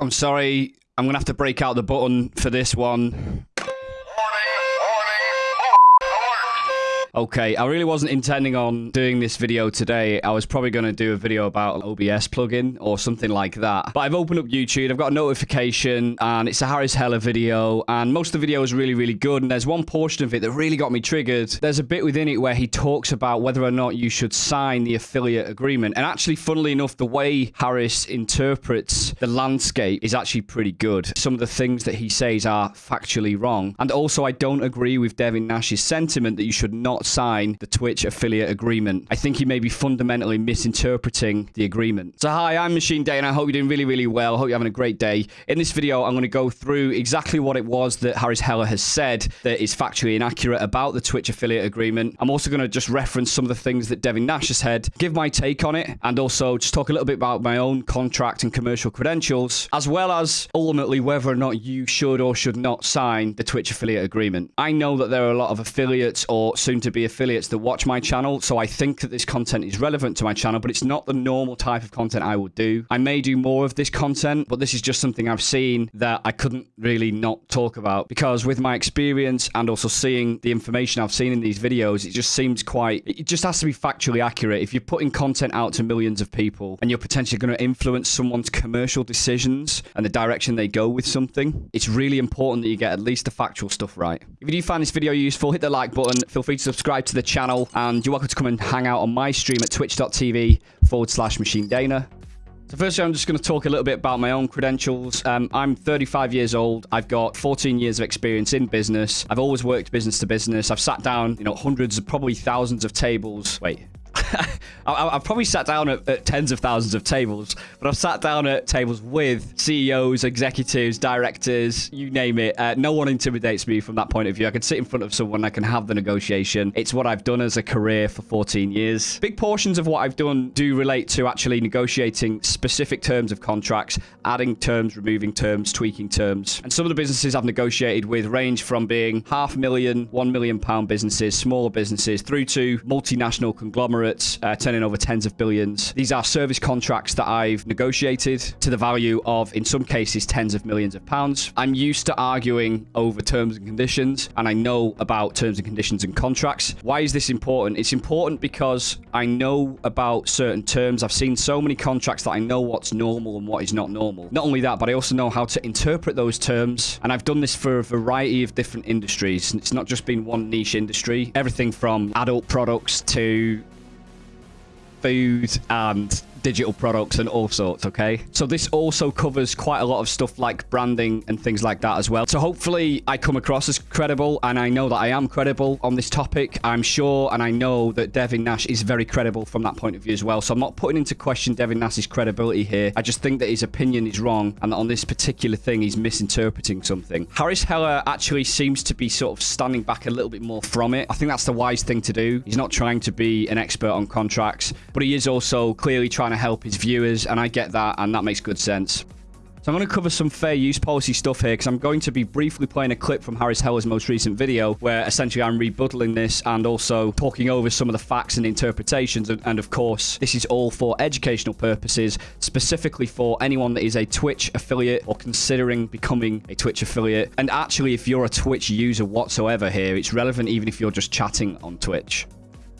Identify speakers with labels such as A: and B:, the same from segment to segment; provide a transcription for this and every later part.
A: I'm sorry. I'm to have to break out the button for this one. Okay, I really wasn't intending on doing this video today. I was probably going to do a video about an OBS plugin or something like that. But I've opened up YouTube, I've got a notification, and it's a Harris Heller video, and most of the video is really, really good, and there's one portion of it that really got me triggered. There's a bit within it where he talks about whether or not you should sign the affiliate agreement, and actually, funnily enough, the way Harris interprets the landscape is actually pretty good. Some of the things that he says are factually wrong, and also I don't agree with Devin Nash's sentiment that you should not sign the Twitch affiliate agreement. I think he may be fundamentally misinterpreting the agreement. So hi, I'm Machine Dana and I hope you're doing really, really well. I hope you're having a great day. In this video, I'm going to go through exactly what it was that Harris Heller has said that is factually inaccurate about the Twitch affiliate agreement. I'm also going to just reference some of the things that Devin Nash has said, give my take on it, and also just talk a little bit about my own contract and commercial credentials, as well as ultimately whether or not you should or should not sign the Twitch affiliate agreement. I know that there are a lot of affiliates or soon to be affiliates that watch my channel, so I think that this content is relevant to my channel, but it's not the normal type of content I would do. I may do more of this content, but this is just something I've seen that I couldn't really not talk about because with my experience and also seeing the information I've seen in these videos, it just seems quite, it just has to be factually accurate. If you're putting content out to millions of people and you're potentially going to influence someone's commercial decisions and the direction they go with something, it's really important that you get at least the factual stuff right. If you do find this video useful, hit the like button, feel free to subscribe subscribe to the channel, and you're welcome to come and hang out on my stream at twitch.tv forward slash machine dana. So firstly, I'm just going to talk a little bit about my own credentials. Um, I'm 35 years old. I've got 14 years of experience in business. I've always worked business to business. I've sat down, you know, hundreds, probably thousands of tables. Wait, I, have probably sat down at, at, tens of thousands of tables, but I've sat down at tables with CEOs, executives, directors, you name it. Uh, no one intimidates me from that point of view. I can sit in front of someone, I can have the negotiation. It's what I've done as a career for 14 years. Big portions of what I've done do relate to actually negotiating specific terms of contracts, adding terms, removing terms, tweaking terms. And some of the businesses I've negotiated with range from being half million, one million pound businesses, smaller businesses, through to multinational conglomerates uh, turning over tens of billions. These are service contracts that I've negotiated to the value of, in some cases, tens of millions of pounds. I'm used to arguing over terms and conditions, and I know about terms and conditions and contracts. Why is this important? It's important because I know about certain terms. I've seen so many contracts that I know what's normal and what is not normal. Not only that, but I also know how to interpret those terms, and I've done this for a variety of different industries. It's not just been one niche industry. Everything from adult products to food and digital products and all sorts, okay? So this also covers quite a lot of stuff like branding and things like that as well. So hopefully I come across as credible and I know that I am credible on this topic. I'm sure and I know that Devin Nash is very credible from that point of view as well. So I'm not putting into question Devin Nash's credibility here. I just think that his opinion is wrong and that on this particular thing he's misinterpreting something. Harris Heller actually seems to be sort of standing back a little bit more from it. I think that's the wise thing to do. He's not trying to be an expert on contracts, but he is also clearly trying to help his viewers, and I get that, and that makes good sense. So I'm going to cover some fair use policy stuff here because I'm going to be briefly playing a clip from Harris Heller's most recent video where essentially I'm rebuttaling this and also talking over some of the facts and interpretations. And, and, of course, this is all for educational purposes, specifically for anyone that is a Twitch affiliate or considering becoming a Twitch affiliate. And actually, if you're a Twitch user whatsoever here, it's relevant even if you're just chatting on Twitch.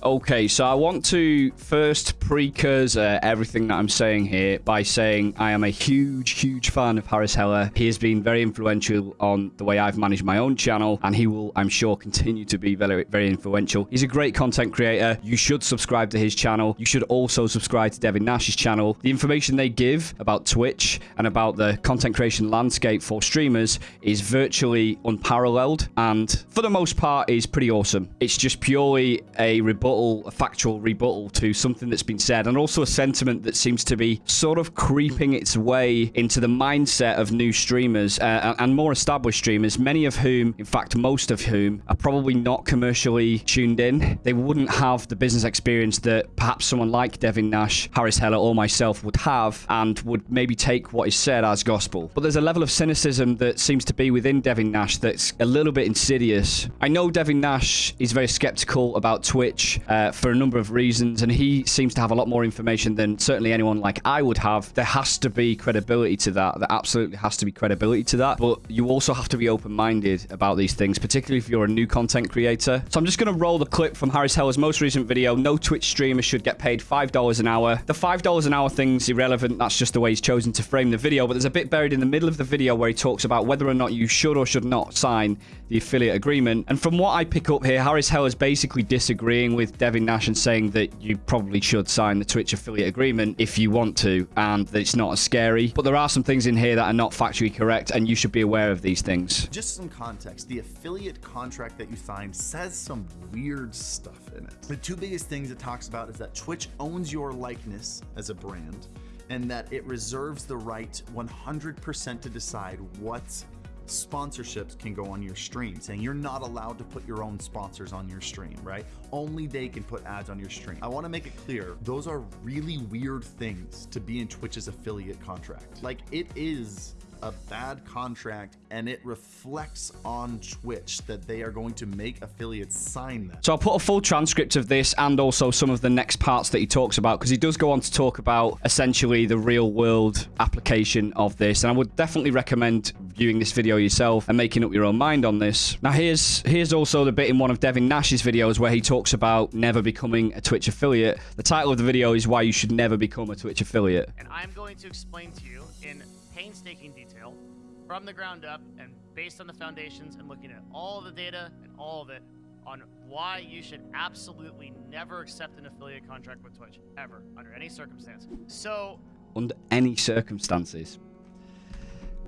A: Okay, so I want to first precursor everything that I'm saying here by saying I am a huge, huge fan of Harris Heller. He has been very influential on the way I've managed my own channel, and he will, I'm sure, continue to be very, very influential. He's a great content creator. You should subscribe to his channel. You should also subscribe to Devin Nash's channel. The information they give about Twitch and about the content creation landscape for streamers is virtually unparalleled, and for the most part is pretty awesome. It's just purely a rebuttal rebuttal, a factual rebuttal to something that's been said, and also a sentiment that seems to be sort of creeping its way into the mindset of new streamers uh, and more established streamers, many of whom, in fact, most of whom, are probably not commercially tuned in. They wouldn't have the business experience that perhaps someone like Devin Nash, Harris Heller, or myself would have, and would maybe take what is said as gospel. But there's a level of cynicism that seems to be within Devin Nash that's a little bit insidious. I know Devin Nash is very skeptical about Twitch uh, for a number of reasons, and he seems to have a lot more information than certainly anyone like I would have. There has to be credibility to that. There absolutely has to be credibility to that. But you also have to be open-minded about these things, particularly if you're a new content creator. So I'm just going to roll the clip from Harris Heller's most recent video. No Twitch streamer should get paid $5 an hour. The $5 an hour thing's irrelevant. That's just the way he's chosen to frame the video. But there's a bit buried in the middle of the video where he talks about whether or not you should or should not sign the affiliate agreement. And from what I pick up here, Harris Heller is basically disagreeing with Devin Nash and saying that you probably should sign the Twitch affiliate agreement if you want to, and that it's not as scary. But there are some things in here that are not factually correct, and you should be aware of these things.
B: Just some context the affiliate contract that you sign says some weird stuff in it. The two biggest things it talks about is that Twitch owns your likeness as a brand and that it reserves the right 100% to decide what sponsorships can go on your stream saying you're not allowed to put your own sponsors on your stream right? Only they can put ads on your stream. I want to make it clear those are really weird things to be in twitch's affiliate contract. Like it is a bad contract and it reflects on Twitch that they are going to make affiliates sign that.
A: So I'll put a full transcript of this and also some of the next parts that he talks about because he does go on to talk about essentially the real world application of this. And I would definitely recommend viewing this video yourself and making up your own mind on this. Now here's here's also the bit in one of Devin Nash's videos where he talks about never becoming a Twitch affiliate. The title of the video is why you should never become a Twitch affiliate.
C: And I'm going to explain to you in painstaking detail from the ground up and based on the foundations and looking at all the data and all of it on why you should absolutely never accept an affiliate contract with Twitch ever under any circumstance. So,
A: under any circumstances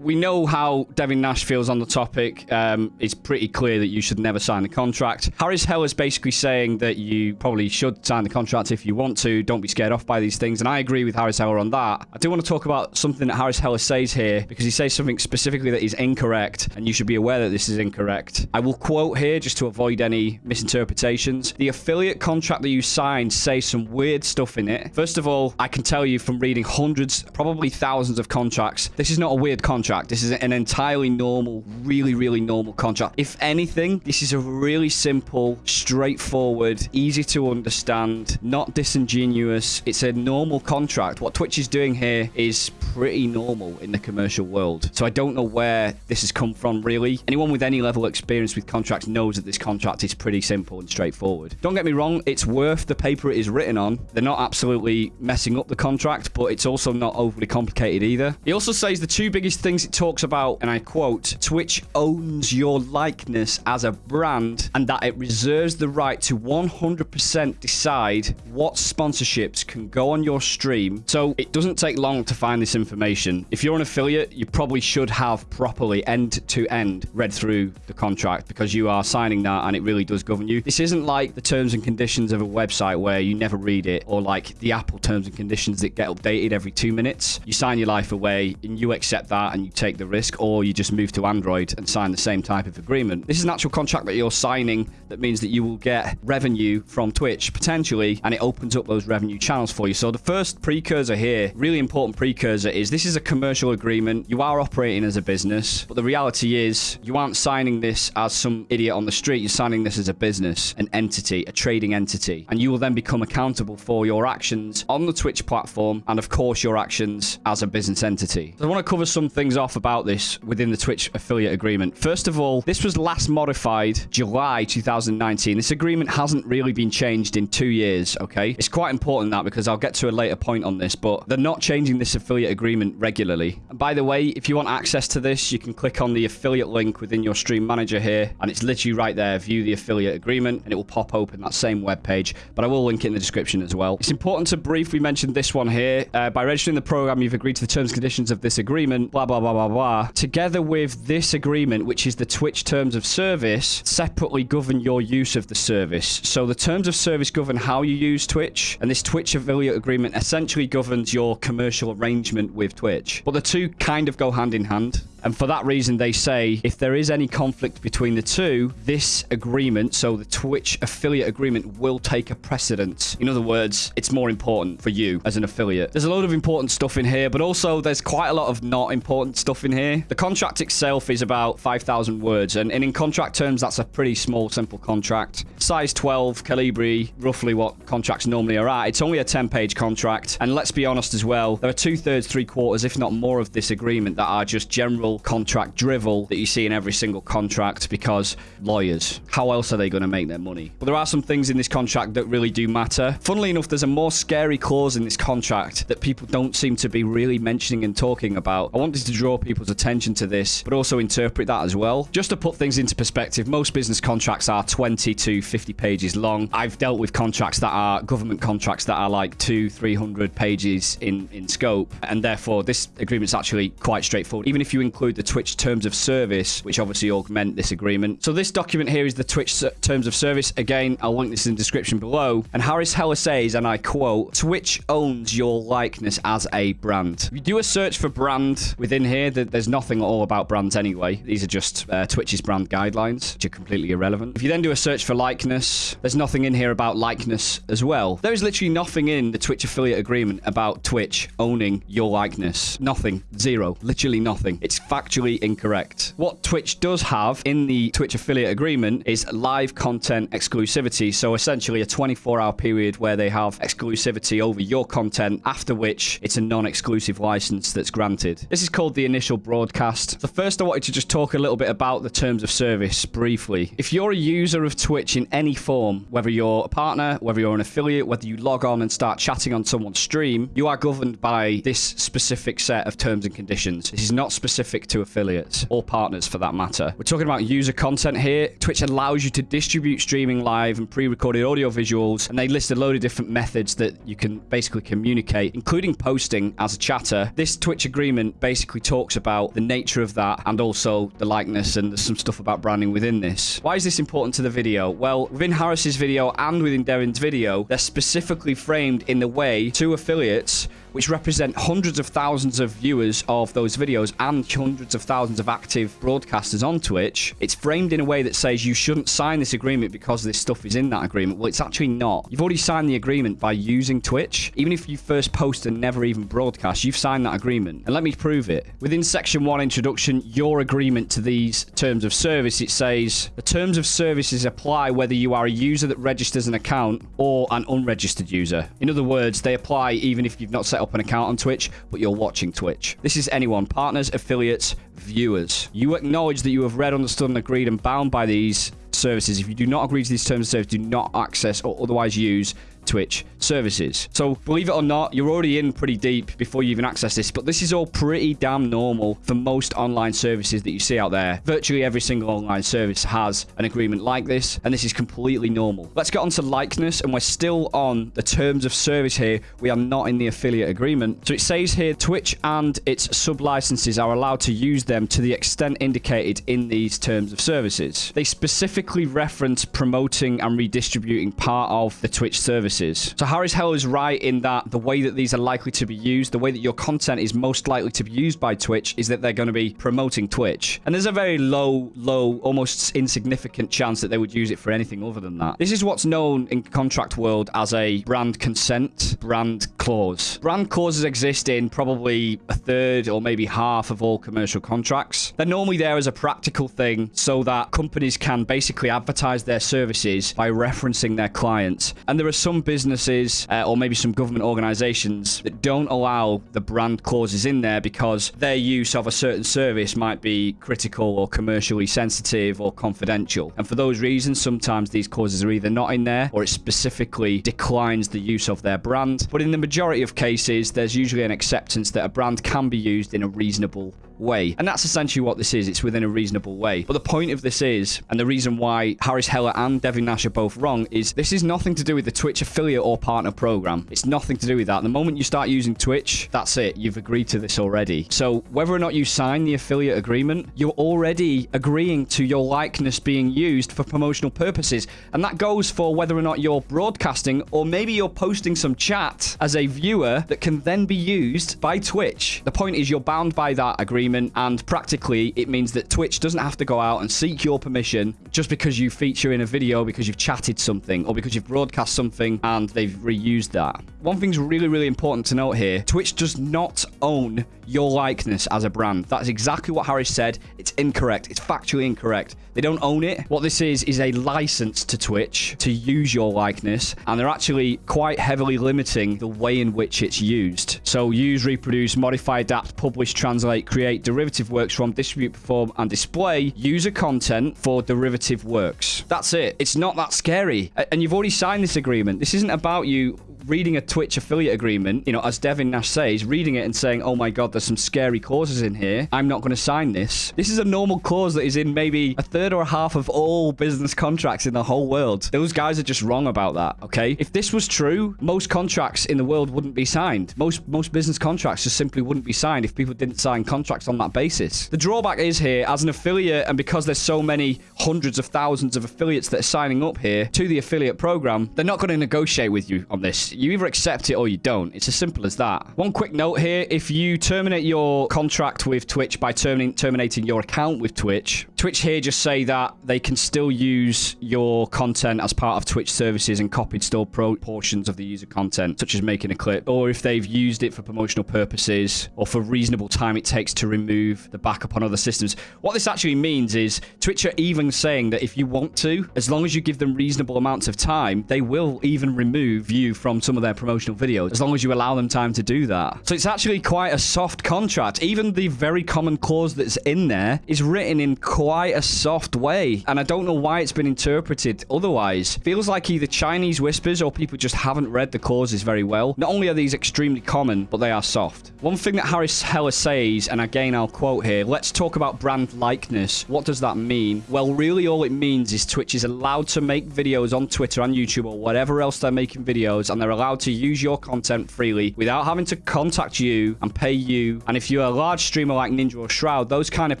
A: we know how Devin Nash feels on the topic. Um, it's pretty clear that you should never sign a contract. Harris Heller is basically saying that you probably should sign the contract if you want to. Don't be scared off by these things. And I agree with Harris Heller on that. I do want to talk about something that Harris Heller says here because he says something specifically that is incorrect and you should be aware that this is incorrect. I will quote here just to avoid any misinterpretations. The affiliate contract that you signed says some weird stuff in it. First of all, I can tell you from reading hundreds, probably thousands of contracts, this is not a weird contract contract. This is an entirely normal, really, really normal contract. If anything, this is a really simple, straightforward, easy to understand, not disingenuous. It's a normal contract. What Twitch is doing here is pretty normal in the commercial world. So I don't know where this has come from, really. Anyone with any level of experience with contracts knows that this contract is pretty simple and straightforward. Don't get me wrong, it's worth the paper it is written on. They're not absolutely messing up the contract, but it's also not overly complicated either. He also says the two biggest things things it talks about, and I quote, Twitch owns your likeness as a brand and that it reserves the right to 100% decide what sponsorships can go on your stream. So it doesn't take long to find this information. If you're an affiliate, you probably should have properly end to end read through the contract because you are signing that and it really does govern you. This isn't like the terms and conditions of a website where you never read it or like the Apple terms and conditions that get updated every two minutes. You sign your life away and you accept that and you take the risk, or you just move to Android and sign the same type of agreement. This is an actual contract that you're signing that means that you will get revenue from Twitch potentially, and it opens up those revenue channels for you. So the first precursor here, really important precursor, is this is a commercial agreement. You are operating as a business, but the reality is you aren't signing this as some idiot on the street. You're signing this as a business, an entity, a trading entity, and you will then become accountable for your actions on the Twitch platform and, of course, your actions as a business entity. So I want to cover some things off about this within the Twitch affiliate agreement. First of all, this was last modified July 2019. This agreement hasn't really been changed in two years, okay? It's quite important that because I'll get to a later point on this, but they're not changing this affiliate agreement regularly. And by the way, if you want access to this, you can click on the affiliate link within your stream manager here, and it's literally right there, view the affiliate agreement, and it will pop open that same web page, but I will link it in the description as well. It's important to briefly mention this one here. Uh, by registering the program, you've agreed to the terms and conditions of this agreement, blah, blah, blah, blah, blah, together with this agreement, which is the Twitch terms of service, separately govern your use of the service. So the terms of service govern how you use Twitch, and this Twitch affiliate agreement essentially governs your commercial arrangement with Twitch. But the two kind of go hand in hand. And for that reason, they say if there is any conflict between the two, this agreement, so the Twitch affiliate agreement, will take a precedence. In other words, it's more important for you as an affiliate. There's a load of important stuff in here, but also there's quite a lot of not important stuff in here. The contract itself is about 5,000 words, and, and in contract terms, that's a pretty small, simple contract. Size 12, Calibri, roughly what contracts normally are at. It's only a 10-page contract, and let's be honest as well, there are two-thirds, three-quarters, if not more of this agreement that are just general contract drivel that you see in every single contract because lawyers. How else are they going to make their money? But there are some things in this contract that really do matter. Funnily enough, there's a more scary clause in this contract that people don't seem to be really mentioning and talking about. I wanted to draw people's attention to this, but also interpret that as well. Just to put things into perspective, most business contracts are 20 to 50 pages long. I've dealt with contracts that are government contracts that are like two, 300 pages in, in scope, and therefore this agreement's actually quite straightforward, even if you include the Twitch terms of service, which obviously augment this agreement. So this document here is the Twitch terms of service. Again, I'll link this in the description below. And Harris Heller says, and I quote, Twitch owns your likeness as a brand. If you do a search for brand within here, there's nothing at all about brands anyway. These are just uh, Twitch's brand guidelines, which are completely irrelevant. If you then do a search for likeness, there's nothing in here about likeness as well. There is literally nothing in the Twitch affiliate agreement about Twitch owning your likeness. Nothing. Zero. Literally nothing. It's factually incorrect. What Twitch does have in the Twitch affiliate agreement is live content exclusivity. So essentially a 24 hour period where they have exclusivity over your content, after which it's a non-exclusive license that's granted. This is called the initial broadcast. So first I wanted to just talk a little bit about the terms of service briefly. If you're a user of Twitch in any form, whether you're a partner, whether you're an affiliate, whether you log on and start chatting on someone's stream, you are governed by this specific set of terms and conditions. This is not specific to affiliates or partners for that matter. We're talking about user content here. Twitch allows you to distribute streaming live and pre-recorded audio visuals, and they list a load of different methods that you can basically communicate, including posting as a chatter. This Twitch agreement basically talks about the nature of that and also the likeness and there's some stuff about branding within this. Why is this important to the video? Well, within Harris's video and within Devin's video, they're specifically framed in the way two affiliates which represent hundreds of thousands of viewers of those videos and hundreds of thousands of active broadcasters on Twitch, it's framed in a way that says you shouldn't sign this agreement because this stuff is in that agreement. Well, it's actually not. You've already signed the agreement by using Twitch. Even if you first post and never even broadcast, you've signed that agreement. And let me prove it. Within section one introduction, your agreement to these terms of service, it says the terms of services apply whether you are a user that registers an account or an unregistered user. In other words, they apply even if you've not set up an account on Twitch, but you're watching Twitch. This is anyone, partners, affiliates, viewers. You acknowledge that you have read, understood, and agreed and bound by these services. If you do not agree to these terms of service, do not access or otherwise use Twitch services. So believe it or not, you're already in pretty deep before you even access this, but this is all pretty damn normal for most online services that you see out there. Virtually every single online service has an agreement like this, and this is completely normal. Let's get on to likeness, and we're still on the terms of service here. We are not in the affiliate agreement. So it says here, Twitch and its sub-licenses are allowed to use them to the extent indicated in these terms of services. They specifically reference promoting and redistributing part of the Twitch services. So Harris Heller is right in that the way that these are likely to be used, the way that your content is most likely to be used by Twitch is that they're going to be promoting Twitch. And there's a very low, low, almost insignificant chance that they would use it for anything other than that. This is what's known in contract world as a brand consent, brand clause. Brand clauses exist in probably a third or maybe half of all commercial contracts. They're normally there as a practical thing so that companies can basically advertise their services by referencing their clients. And there are some businesses uh, or maybe some government organizations that don't allow the brand clauses in there because their use of a certain service might be critical or commercially sensitive or confidential. And for those reasons, sometimes these clauses are either not in there or it specifically declines the use of their brand. But in the majority of cases, there's usually an acceptance that a brand can be used in a reasonable way. And that's essentially what this is. It's within a reasonable way. But the point of this is, and the reason why Harris Heller and Devin Nash are both wrong, is this is nothing to do with the Twitch affiliate or partner program. It's nothing to do with that. The moment you start using Twitch, that's it. You've agreed to this already. So whether or not you sign the affiliate agreement, you're already agreeing to your likeness being used for promotional purposes. And that goes for whether or not you're broadcasting or maybe you're posting some chat as a viewer that can then be used by Twitch. The point is you're bound by that agreement agreement, and practically it means that Twitch doesn't have to go out and seek your permission just because you feature in a video because you've chatted something or because you've broadcast something and they've reused that. One thing's really, really important to note here. Twitch does not own your likeness as a brand. That's exactly what Harris said. It's incorrect. It's factually incorrect. They don't own it. What this is, is a license to Twitch to use your likeness, and they're actually quite heavily limiting the way in which it's used. So use, reproduce, modify, adapt, publish, translate, create derivative works from, distribute, perform, and display user content for derivative works. That's it. It's not that scary. And you've already signed this agreement. This isn't about you reading a Twitch affiliate agreement, you know, as Devin Nash says, reading it and saying, oh my God, there's some scary clauses in here. I'm not going to sign this. This is a normal clause that is in maybe a third or a half of all business contracts in the whole world. Those guys are just wrong about that, okay? If this was true, most contracts in the world wouldn't be signed. Most, most business contracts just simply wouldn't be signed if people didn't sign contracts on that basis. The drawback is here, as an affiliate, and because there's so many hundreds of thousands of affiliates that are signing up here to the affiliate program, they're not going to negotiate with you on this. You either accept it or you don't. It's as simple as that. One quick note here. If you terminate your contract with Twitch by terminating, your account with Twitch, Twitch here just say that they can still use your content as part of Twitch services and copied store portions of the user content, such as making a clip, or if they've used it for promotional purposes or for reasonable time it takes to remove the backup on other systems. What this actually means is Twitch are even saying that if you want to, as long as you give them reasonable amounts of time, they will even remove you from some of their promotional videos, as long as you allow them time to do that. So it's actually quite a soft contract. Even the very common clause that's in there is written in quite a soft way. And I don't know why it's been interpreted otherwise. Feels like either Chinese whispers or people just haven't read the clauses very well. Not only are these extremely common, but they are soft. One thing that Harris Heller says, and again I'll quote here, let's talk about brand likeness. What does that mean? Well, really all it means is Twitch is allowed to make videos on Twitter and YouTube or whatever else they're making videos, and they're allowed to use your content freely without having to contact you and pay you. And if you're a large streamer like Ninja or Shroud, those kind of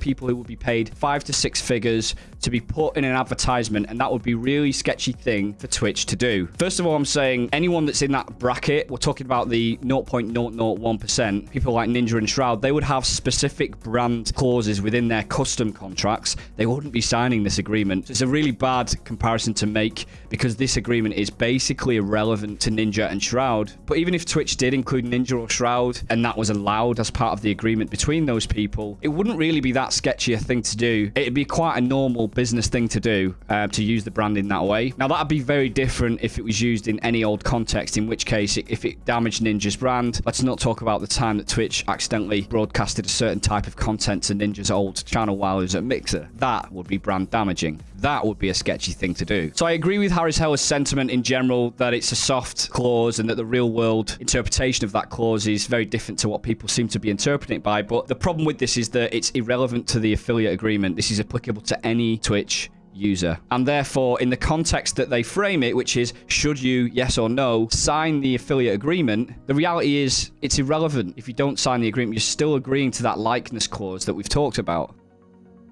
A: people who will be paid five to six figures to be put in an advertisement, and that would be really sketchy thing for Twitch to do. First of all, I'm saying anyone that's in that bracket, we're talking about the 0.001%, people like Ninja and Shroud, they would have specific brand clauses within their custom contracts. They wouldn't be signing this agreement. So it's a really bad comparison to make because this agreement is basically irrelevant to Ninja and Shroud. But even if Twitch did include Ninja or Shroud, and that was allowed as part of the agreement between those people, it wouldn't really be that sketchy a thing to do. It'd be quite a normal business thing to do uh, to use the brand in that way. Now, that'd be very different if it was used in any old context, in which case, if it damaged Ninja's brand, let's not talk about the time that Twitch accidentally broadcasted a certain type of content to Ninja's old channel while he was at Mixer. That would be brand damaging. That would be a sketchy thing to do. So I agree with Harris Heller's sentiment in general that it's a soft clause and that the real world interpretation of that clause is very different to what people seem to be interpreting it by. But the problem with this is that it's irrelevant to the affiliate agreement. This is applicable to any Twitch user. And therefore, in the context that they frame it, which is should you, yes or no, sign the affiliate agreement, the reality is it's irrelevant. If you don't sign the agreement, you're still agreeing to that likeness clause that we've talked about.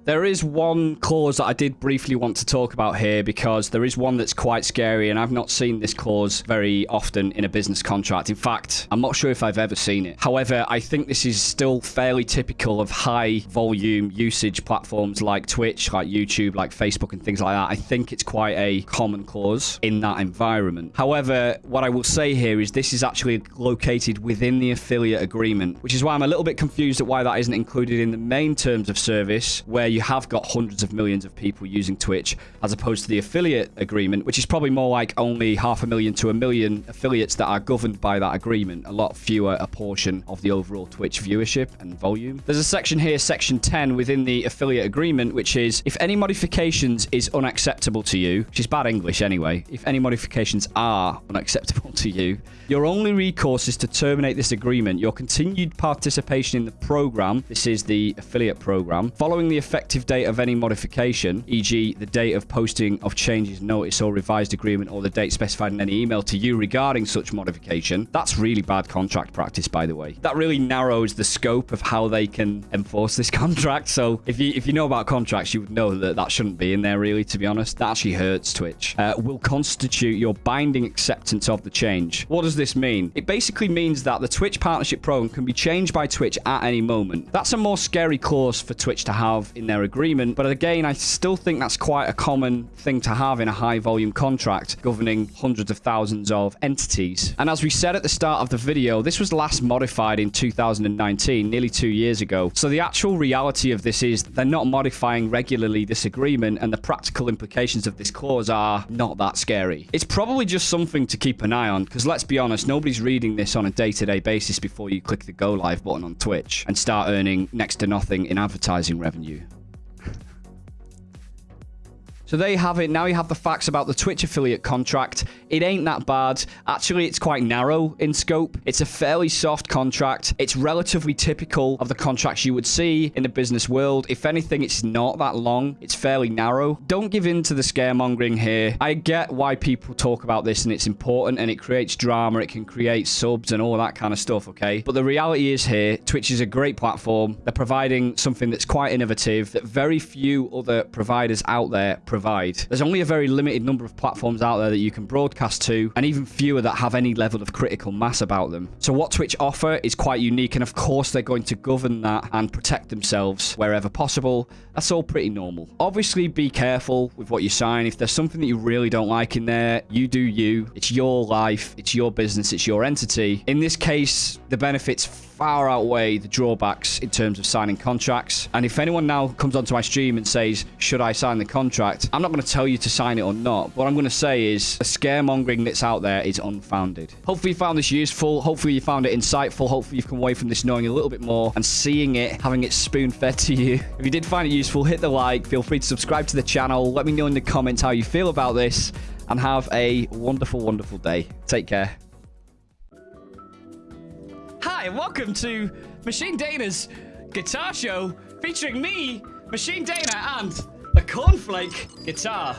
A: There is one clause that I did briefly want to talk about here because there is one that's quite scary and I've not seen this clause very often in a business contract. In fact, I'm not sure if I've ever seen it. However, I think this is still fairly typical of high volume usage platforms like Twitch, like YouTube, like Facebook and things like that. I think it's quite a common clause in that environment. However, what I will say here is this is actually located within the affiliate agreement, which is why I'm a little bit confused at why that isn't included in the main terms of service where you have got hundreds of millions of people using Twitch, as opposed to the affiliate agreement, which is probably more like only half a million to a million affiliates that are governed by that agreement. A lot fewer a portion of the overall Twitch viewership and volume. There's a section here, section 10, within the affiliate agreement, which is if any modifications is unacceptable to you, which is bad English anyway, if any modifications are unacceptable to you, your only recourse is to terminate this agreement. Your continued participation in the program, this is the affiliate program, following the effect effective date of any modification, e.g., the date of posting of changes, notice, or revised agreement, or the date specified in any email to you regarding such modification. That's really bad contract practice, by the way. That really narrows the scope of how they can enforce this contract. So if you if you know about contracts, you would know that that shouldn't be in there, really, to be honest. That actually hurts Twitch. Uh, will constitute your binding acceptance of the change. What does this mean? It basically means that the Twitch partnership program can be changed by Twitch at any moment. That's a more scary clause for Twitch to have in their agreement, but again, I still think that's quite a common thing to have in a high volume contract governing hundreds of thousands of entities. And as we said at the start of the video, this was last modified in 2019, nearly two years ago. So the actual reality of this is they're not modifying regularly this agreement, and the practical implications of this clause are not that scary. It's probably just something to keep an eye on, because let's be honest, nobody's reading this on a day-to-day basis before you click the go live button on Twitch and start earning next to nothing in advertising revenue. So there you have it. Now you have the facts about the Twitch affiliate contract. It ain't that bad. Actually, it's quite narrow in scope. It's a fairly soft contract. It's relatively typical of the contracts you would see in the business world. If anything, it's not that long. It's fairly narrow. Don't give in to the scaremongering here. I get why people talk about this and it's important and it creates drama. It can create subs and all that kind of stuff, okay? But the reality is here, Twitch is a great platform. They're providing something that's quite innovative that very few other providers out there provide provide. There's only a very limited number of platforms out there that you can broadcast to, and even fewer that have any level of critical mass about them. So what Twitch offer is quite unique, and of course they're going to govern that and protect themselves wherever possible. That's all pretty normal. Obviously, be careful with what you sign. If there's something that you really don't like in there, you do you. It's your life, it's your business, it's your entity. In this case, the benefits far outweigh the drawbacks in terms of signing contracts. And if anyone now comes onto my stream and says, should I sign the contract? I'm not going to tell you to sign it or not. What I'm going to say is the scaremongering that's out there is unfounded. Hopefully you found this useful. Hopefully you found it insightful. Hopefully you've come away from this knowing a little bit more and seeing it, having it spoon-fed to you. If you did find it useful, hit the like. Feel free to subscribe to the channel. Let me know in the comments how you feel about this and have a wonderful, wonderful day. Take care. Hi, welcome to Machine Dana's guitar show featuring me, Machine Dana, and the Cornflake guitar.